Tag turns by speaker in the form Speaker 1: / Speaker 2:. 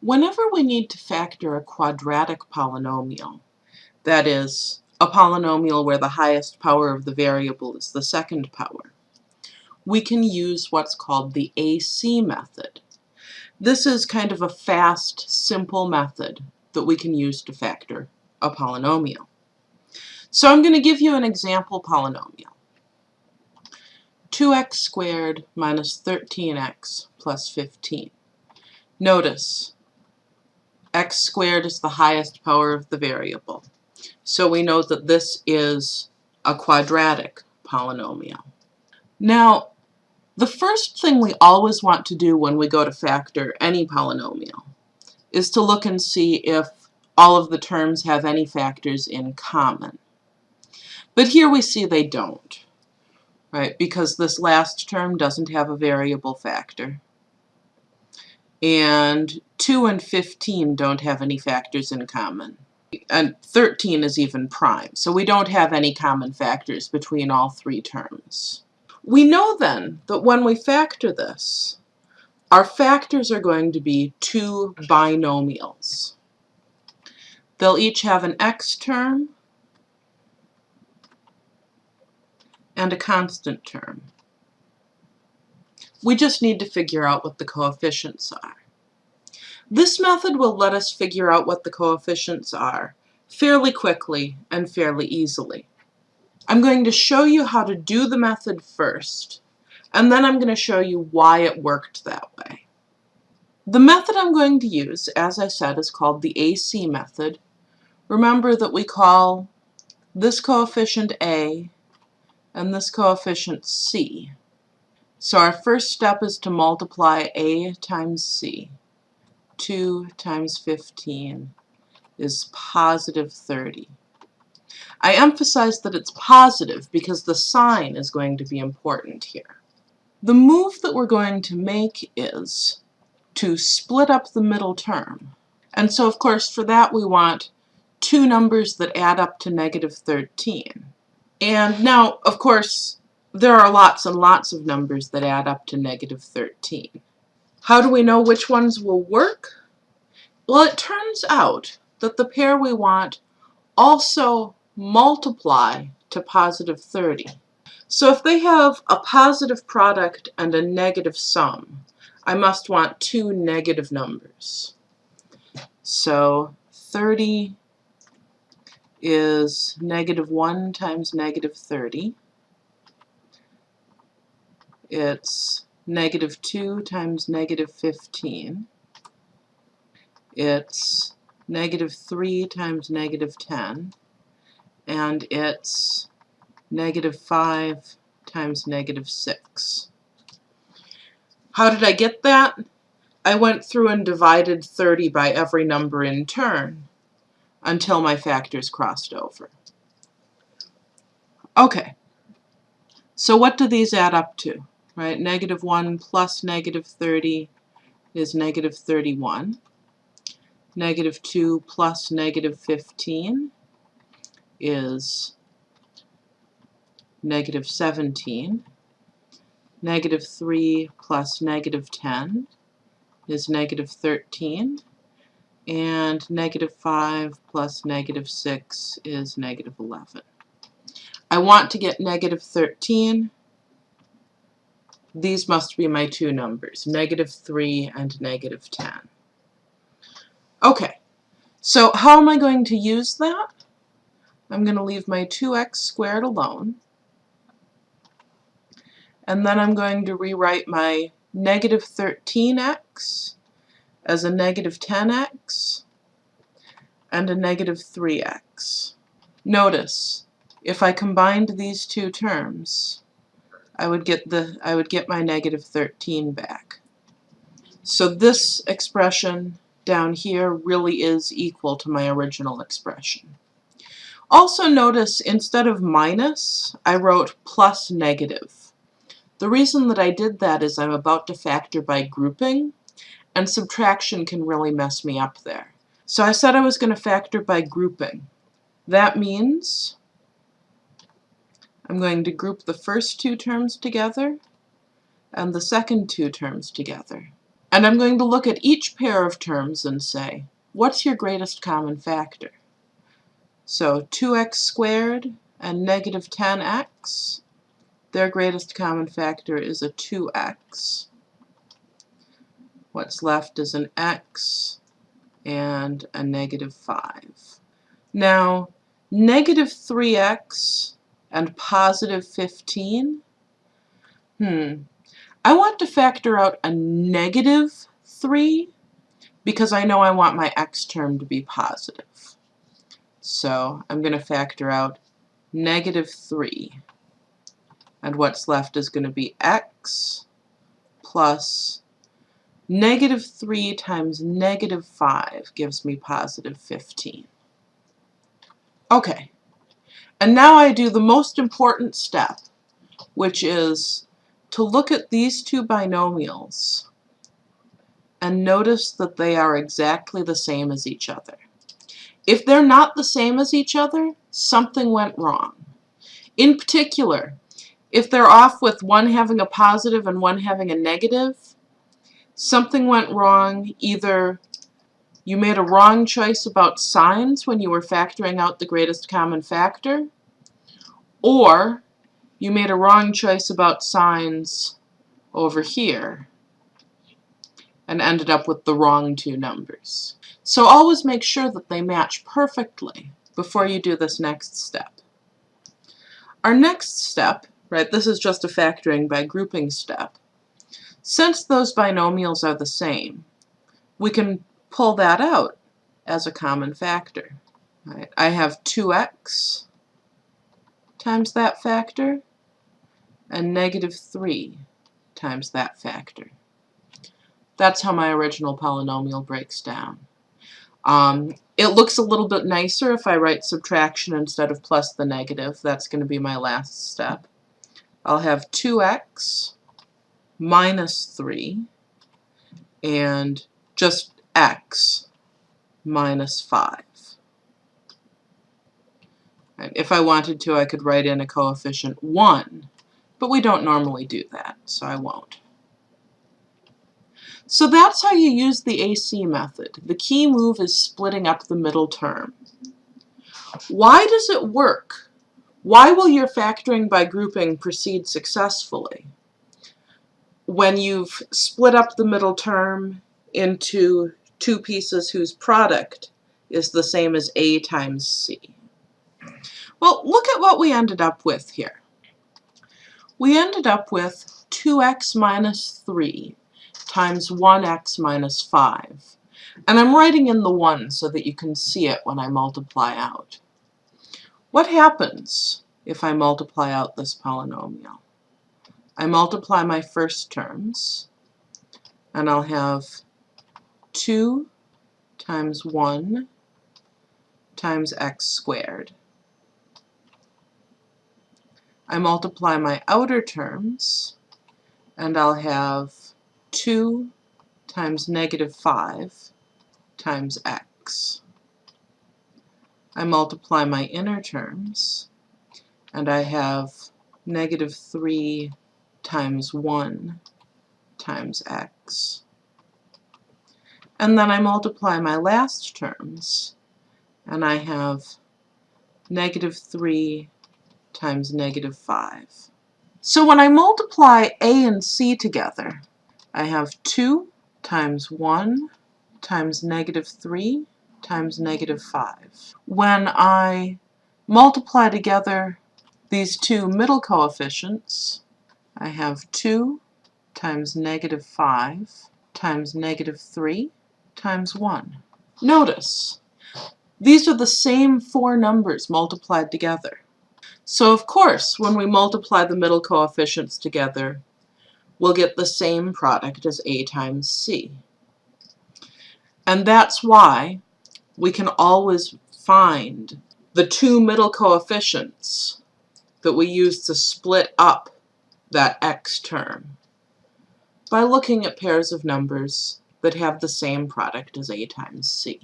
Speaker 1: Whenever we need to factor a quadratic polynomial, that is, a polynomial where the highest power of the variable is the second power, we can use what's called the AC method. This is kind of a fast, simple method that we can use to factor a polynomial. So I'm going to give you an example polynomial. 2x squared minus 13x plus 15. Notice, x squared is the highest power of the variable. So we know that this is a quadratic polynomial. Now, the first thing we always want to do when we go to factor any polynomial is to look and see if all of the terms have any factors in common. But here we see they don't, right? Because this last term doesn't have a variable factor. And 2 and 15 don't have any factors in common. And 13 is even prime, so we don't have any common factors between all three terms. We know then that when we factor this, our factors are going to be two binomials. They'll each have an x term and a constant term. We just need to figure out what the coefficients are. This method will let us figure out what the coefficients are fairly quickly and fairly easily. I'm going to show you how to do the method first, and then I'm going to show you why it worked that way. The method I'm going to use, as I said, is called the AC method. Remember that we call this coefficient A and this coefficient C. So our first step is to multiply A times C. 2 times 15 is positive 30. I emphasize that it's positive because the sign is going to be important here. The move that we're going to make is to split up the middle term. And so, of course, for that we want two numbers that add up to negative 13. And now, of course, there are lots and lots of numbers that add up to negative 13. How do we know which ones will work? Well, it turns out that the pair we want also multiply to positive 30. So if they have a positive product and a negative sum, I must want two negative numbers. So 30 is negative 1 times negative 30. It's negative 2 times negative 15. It's negative 3 times negative 10 and it's negative 5 times negative 6. How did I get that? I went through and divided 30 by every number in turn until my factors crossed over. Okay, so what do these add up to? Right, negative 1 plus negative 30 is negative 31. Negative 2 plus negative 15 is negative 17. Negative 3 plus negative 10 is negative 13. And negative 5 plus negative 6 is negative 11. I want to get negative 13. These must be my two numbers, negative 3 and negative 10. Okay, so how am I going to use that? I'm going to leave my 2x squared alone. And then I'm going to rewrite my negative 13x as a negative 10x and a negative 3x. Notice, if I combined these two terms, I would get the I would get my negative 13 back. So this expression down here really is equal to my original expression. Also notice instead of minus, I wrote plus negative. The reason that I did that is I'm about to factor by grouping, and subtraction can really mess me up there. So I said I was going to factor by grouping. That means I'm going to group the first two terms together and the second two terms together. And I'm going to look at each pair of terms and say, what's your greatest common factor? So 2x squared and negative 10x, their greatest common factor is a 2x. What's left is an x and a negative 5. Now, negative 3x and positive 15, hmm, I want to factor out a negative 3 because I know I want my x term to be positive. So I'm going to factor out negative 3. And what's left is going to be x plus negative 3 times negative 5 gives me positive 15. Okay, and now I do the most important step, which is to look at these two binomials and notice that they are exactly the same as each other. If they're not the same as each other, something went wrong. In particular, if they're off with one having a positive and one having a negative, something went wrong. Either you made a wrong choice about signs when you were factoring out the greatest common factor, or you made a wrong choice about signs over here and ended up with the wrong two numbers. So always make sure that they match perfectly before you do this next step. Our next step, right, this is just a factoring by grouping step. Since those binomials are the same, we can pull that out as a common factor. Right? I have 2x times that factor and negative 3 times that factor. That's how my original polynomial breaks down. Um, it looks a little bit nicer if I write subtraction instead of plus the negative. That's going to be my last step. I'll have 2x minus 3 and just x minus 5. And if I wanted to, I could write in a coefficient 1, but we don't normally do that, so I won't. So that's how you use the AC method. The key move is splitting up the middle term. Why does it work? Why will your factoring by grouping proceed successfully? When you've split up the middle term into two pieces whose product is the same as A times C. Well, look at what we ended up with here. We ended up with 2x minus 3 times 1x minus 5. And I'm writing in the 1 so that you can see it when I multiply out. What happens if I multiply out this polynomial? I multiply my first terms, and I'll have 2 times 1 times x squared. I multiply my outer terms, and I'll have 2 times negative 5 times x. I multiply my inner terms, and I have negative 3 times 1 times x. And then I multiply my last terms, and I have negative 3 times negative 5. So when I multiply a and c together, I have 2 times 1 times negative 3 times negative 5. When I multiply together these two middle coefficients, I have 2 times negative 5 times negative 3 times 1. Notice, these are the same four numbers multiplied together. So of course, when we multiply the middle coefficients together, we'll get the same product as A times C. And that's why we can always find the two middle coefficients that we use to split up that x term by looking at pairs of numbers that have the same product as A times C.